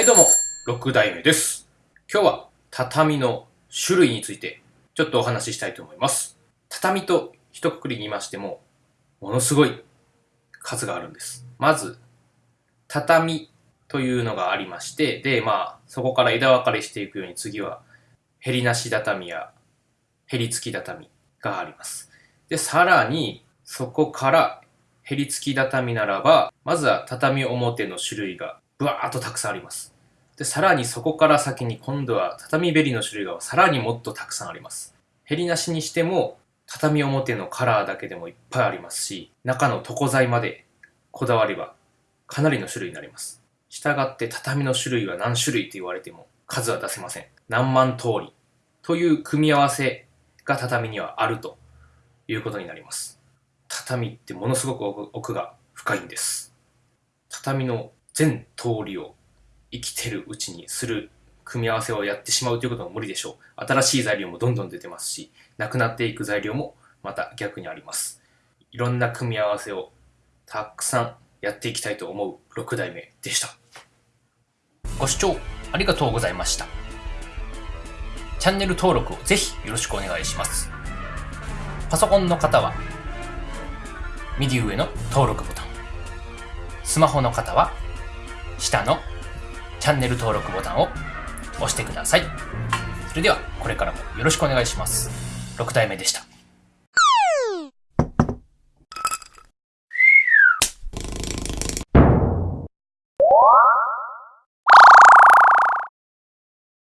はいどうも、6代目です。今日は畳の種類についてちょっとお話ししたいと思います。畳と一括りに言いましても、ものすごい数があるんです。まず、畳というのがありまして、で、まあ、そこから枝分かれしていくように次は、ヘリなし畳やヘリ付き畳があります。で、さらに、そこからヘリ付き畳ならば、まずは畳表の種類がブワーっとたくさんあります。で、さらにそこから先に今度は畳べりの種類がさらにもっとたくさんあります。ヘリなしにしても、畳表のカラーだけでもいっぱいありますし、中の床材までこだわればかなりの種類になります。したがって畳の種類は何種類と言われても数は出せません。何万通りという組み合わせが畳にはあるということになります。畳ってものすごく奥が深いんです。畳の全通りを生きてるうちにする組み合わせをやってしまうということも無理でしょう。新しい材料もどんどん出てますし、なくなっていく材料もまた逆にあります。いろんな組み合わせをたくさんやっていきたいと思う6代目でした。ご視聴ありがとうございました。チャンネル登録をぜひよろしくお願いします。パソコンの方は右上の登録ボタン。スマホの方は下のチャンネル登録ボタンを押してください。それではこれからもよろしくお願いします。6体目でした。